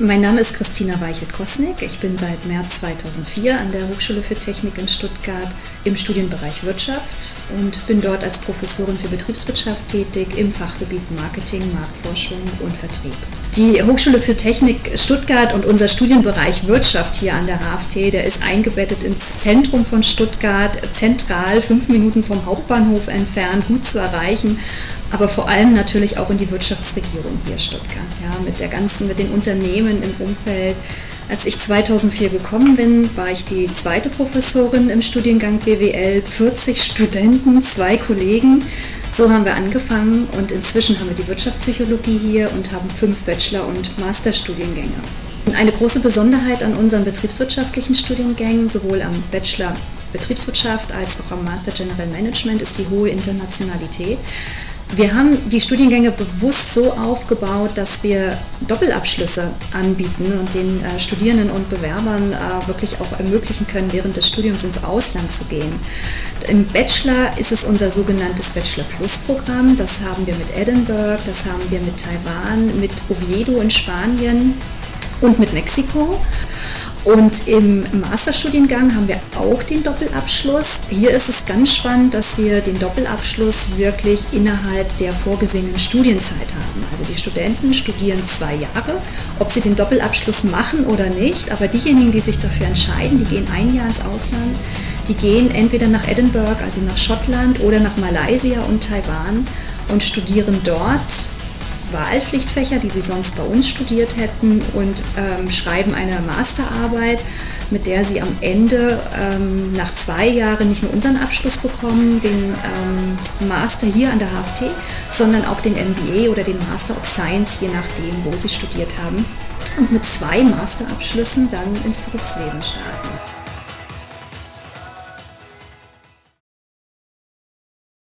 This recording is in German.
Mein Name ist Christina Weichelt-Kosnick. Ich bin seit März 2004 an der Hochschule für Technik in Stuttgart im Studienbereich Wirtschaft und bin dort als Professorin für Betriebswirtschaft tätig im Fachgebiet Marketing, Marktforschung und Vertrieb. Die Hochschule für Technik Stuttgart und unser Studienbereich Wirtschaft hier an der HFT, der ist eingebettet ins Zentrum von Stuttgart, zentral, fünf Minuten vom Hauptbahnhof entfernt, gut zu erreichen aber vor allem natürlich auch in die Wirtschaftsregierung hier Stuttgart, ja, mit der ganzen, mit den Unternehmen im Umfeld. Als ich 2004 gekommen bin, war ich die zweite Professorin im Studiengang BWL, 40 Studenten, zwei Kollegen. So haben wir angefangen und inzwischen haben wir die Wirtschaftspsychologie hier und haben fünf Bachelor- und Masterstudiengänge. Eine große Besonderheit an unseren betriebswirtschaftlichen Studiengängen, sowohl am Bachelor Betriebswirtschaft als auch am Master General Management, ist die hohe Internationalität. Wir haben die Studiengänge bewusst so aufgebaut, dass wir Doppelabschlüsse anbieten und den äh, Studierenden und Bewerbern äh, wirklich auch ermöglichen können, während des Studiums ins Ausland zu gehen. Im Bachelor ist es unser sogenanntes Bachelor Plus Programm. Das haben wir mit Edinburgh, das haben wir mit Taiwan, mit Oviedo in Spanien und mit Mexiko. Und im Masterstudiengang haben wir auch den Doppelabschluss. Hier ist es ganz spannend, dass wir den Doppelabschluss wirklich innerhalb der vorgesehenen Studienzeit haben. Also die Studenten studieren zwei Jahre, ob sie den Doppelabschluss machen oder nicht, aber diejenigen, die sich dafür entscheiden, die gehen ein Jahr ins Ausland, die gehen entweder nach Edinburgh, also nach Schottland oder nach Malaysia und Taiwan und studieren dort Wahlpflichtfächer, die sie sonst bei uns studiert hätten und ähm, schreiben eine Masterarbeit, mit der sie am Ende ähm, nach zwei Jahren nicht nur unseren Abschluss bekommen, den ähm, Master hier an der HFT, sondern auch den MBA oder den Master of Science, je nachdem, wo sie studiert haben. Und mit zwei Masterabschlüssen dann ins Berufsleben starten.